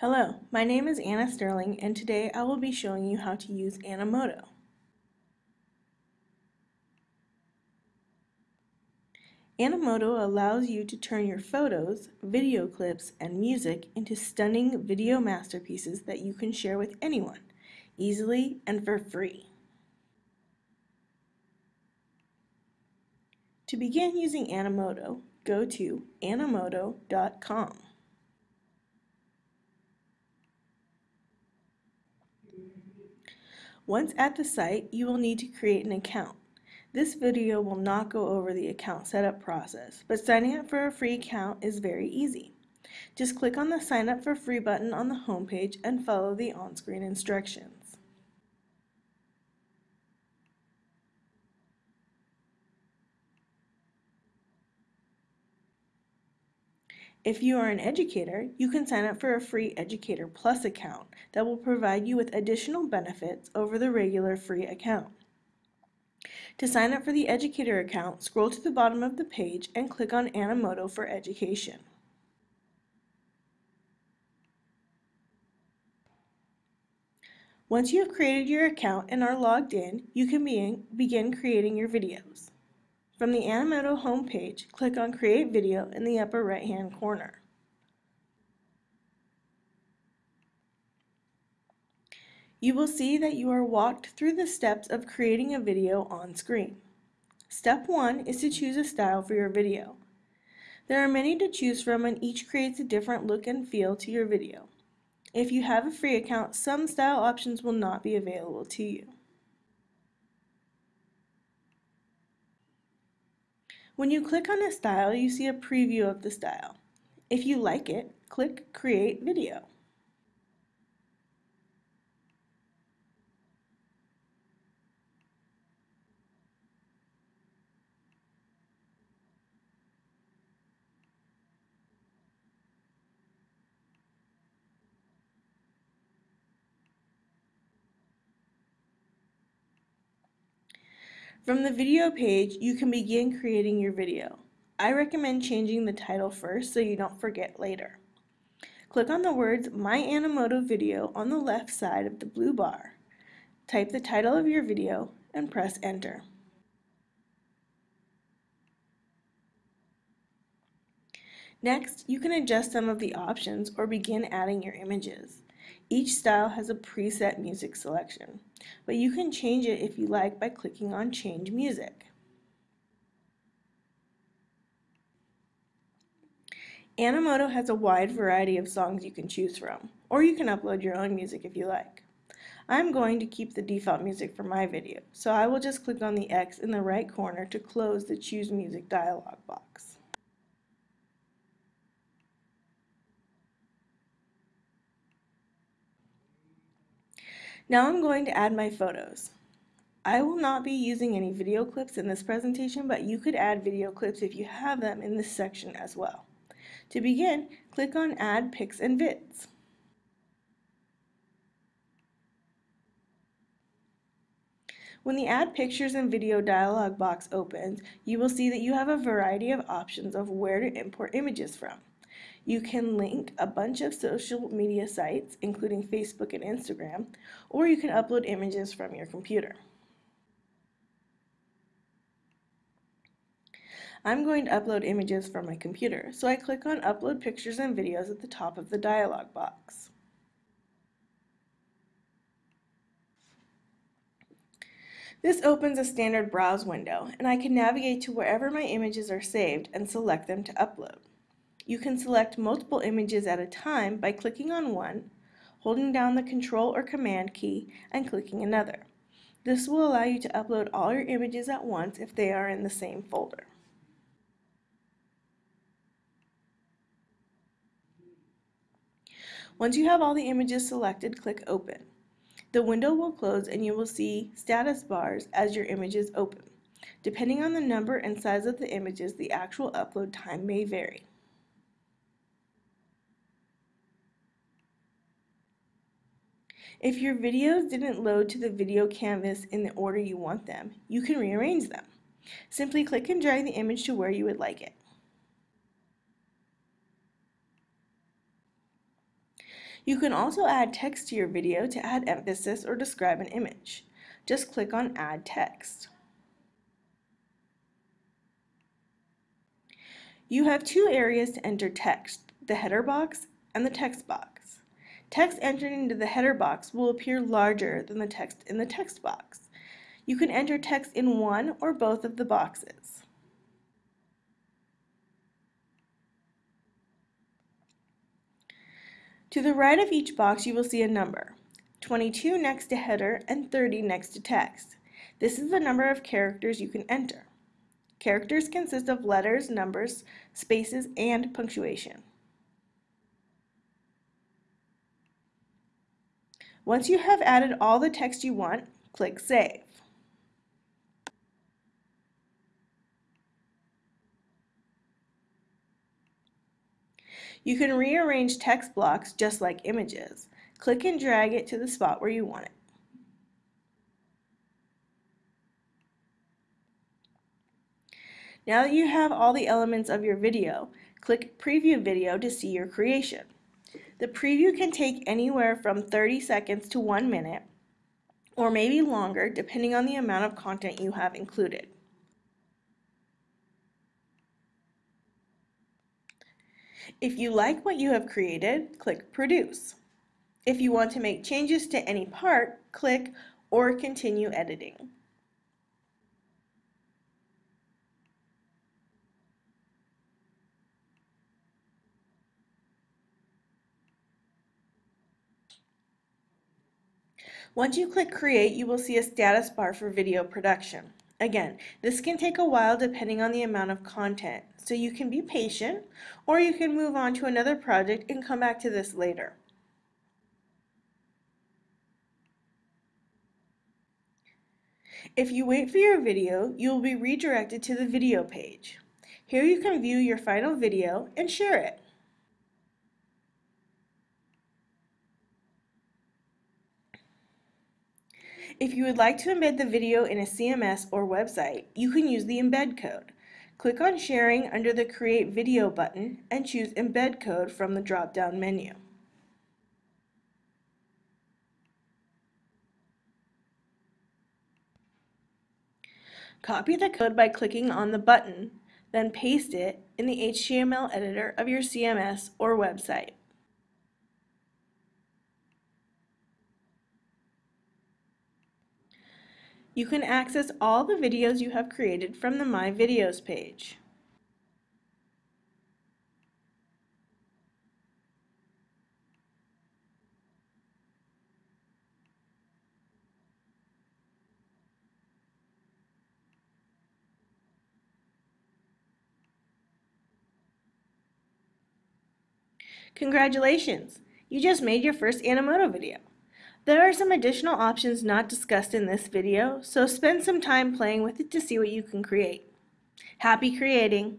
Hello, my name is Anna Sterling and today I will be showing you how to use Animoto. Animoto allows you to turn your photos, video clips, and music into stunning video masterpieces that you can share with anyone, easily and for free. To begin using Animoto, go to animoto.com. Once at the site, you will need to create an account. This video will not go over the account setup process, but signing up for a free account is very easy. Just click on the sign up for free button on the homepage and follow the on-screen instructions. If you are an educator, you can sign up for a free Educator Plus account that will provide you with additional benefits over the regular free account. To sign up for the Educator account, scroll to the bottom of the page and click on Animoto for Education. Once you have created your account and are logged in, you can begin creating your videos. From the Animoto homepage, click on Create Video in the upper right hand corner. You will see that you are walked through the steps of creating a video on screen. Step 1 is to choose a style for your video. There are many to choose from and each creates a different look and feel to your video. If you have a free account, some style options will not be available to you. When you click on a style, you see a preview of the style. If you like it, click Create Video. From the video page, you can begin creating your video. I recommend changing the title first so you don't forget later. Click on the words My Animoto Video on the left side of the blue bar. Type the title of your video and press enter. Next, you can adjust some of the options or begin adding your images. Each style has a preset music selection, but you can change it if you like by clicking on Change Music. Animoto has a wide variety of songs you can choose from, or you can upload your own music if you like. I'm going to keep the default music for my video, so I will just click on the X in the right corner to close the Choose Music dialog box. Now I'm going to add my photos. I will not be using any video clips in this presentation, but you could add video clips if you have them in this section as well. To begin, click on Add Pics and Vids. When the Add Pictures and Video dialog box opens, you will see that you have a variety of options of where to import images from. You can link a bunch of social media sites, including Facebook and Instagram, or you can upload images from your computer. I'm going to upload images from my computer, so I click on Upload Pictures and Videos at the top of the dialog box. This opens a standard browse window, and I can navigate to wherever my images are saved and select them to upload. You can select multiple images at a time by clicking on one, holding down the Control or Command key, and clicking another. This will allow you to upload all your images at once if they are in the same folder. Once you have all the images selected, click Open. The window will close and you will see status bars as your images open. Depending on the number and size of the images, the actual upload time may vary. If your videos didn't load to the video canvas in the order you want them, you can rearrange them. Simply click and drag the image to where you would like it. You can also add text to your video to add emphasis or describe an image. Just click on Add Text. You have two areas to enter text, the header box and the text box. Text entered into the header box will appear larger than the text in the text box. You can enter text in one or both of the boxes. To the right of each box you will see a number, 22 next to header and 30 next to text. This is the number of characters you can enter. Characters consist of letters, numbers, spaces, and punctuation. Once you have added all the text you want, click Save. You can rearrange text blocks just like images. Click and drag it to the spot where you want it. Now that you have all the elements of your video, click Preview Video to see your creation. The preview can take anywhere from 30 seconds to 1 minute, or maybe longer depending on the amount of content you have included. If you like what you have created, click Produce. If you want to make changes to any part, click or continue editing. Once you click Create, you will see a status bar for video production. Again, this can take a while depending on the amount of content, so you can be patient, or you can move on to another project and come back to this later. If you wait for your video, you will be redirected to the video page. Here you can view your final video and share it. If you would like to embed the video in a CMS or website, you can use the embed code. Click on Sharing under the Create Video button and choose Embed Code from the drop-down menu. Copy the code by clicking on the button, then paste it in the HTML editor of your CMS or website. You can access all the videos you have created from the My Videos page. Congratulations! You just made your first Animoto video. There are some additional options not discussed in this video, so spend some time playing with it to see what you can create. Happy creating!